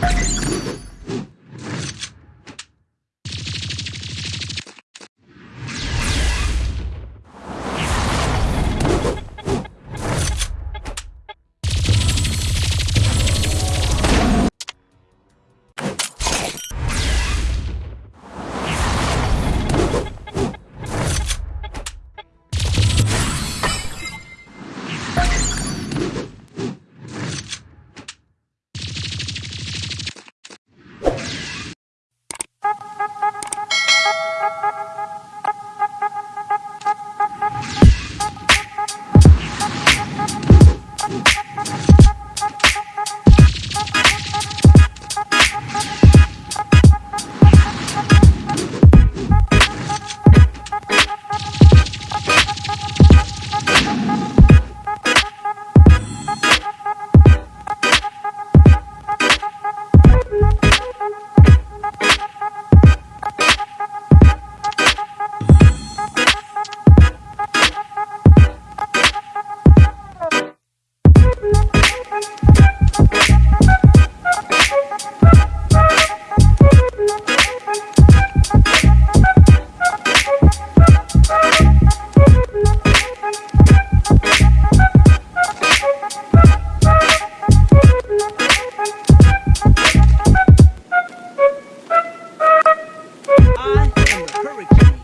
you Hurricane.